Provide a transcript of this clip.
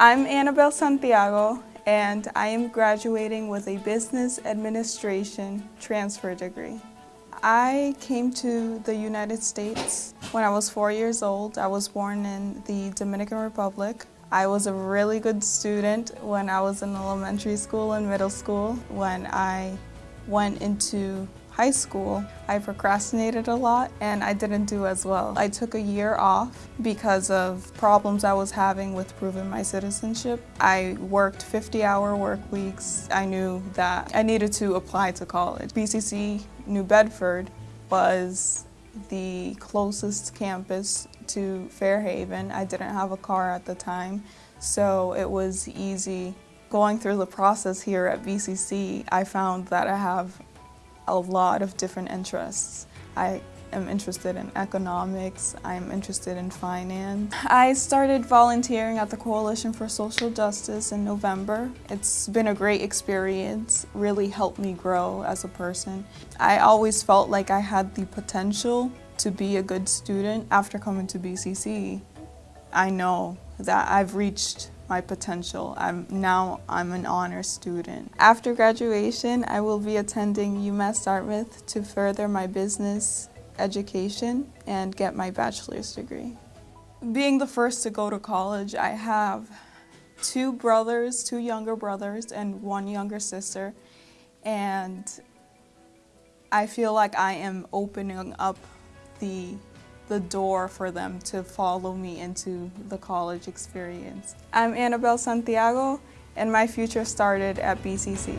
I'm Annabelle Santiago and I am graduating with a Business Administration transfer degree. I came to the United States when I was four years old. I was born in the Dominican Republic. I was a really good student when I was in elementary school and middle school. When I went into high school, I procrastinated a lot and I didn't do as well. I took a year off because of problems I was having with proving my citizenship. I worked 50-hour work weeks. I knew that I needed to apply to college. BCC New Bedford was the closest campus to Fairhaven. I didn't have a car at the time, so it was easy. Going through the process here at BCC, I found that I have a lot of different interests. I am interested in economics, I'm interested in finance. I started volunteering at the Coalition for Social Justice in November. It's been a great experience, really helped me grow as a person. I always felt like I had the potential to be a good student. After coming to BCC, I know that I've reached my potential. I'm now I'm an honor student. After graduation, I will be attending UMass Dartmouth to further my business education and get my bachelor's degree. Being the first to go to college, I have two brothers, two younger brothers and one younger sister and I feel like I am opening up the the door for them to follow me into the college experience. I'm Annabelle Santiago and my future started at BCC.